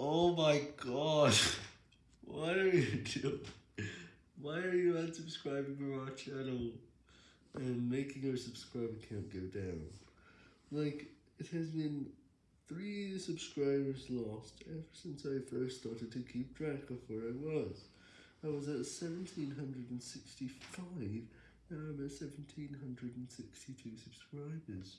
Oh my god. What are you doing? Why are you unsubscribing from our channel and making our subscriber count go down? Like, it has been three subscribers lost ever since I first started to keep track of where I was. I was at 1765, now I'm at 1762 subscribers.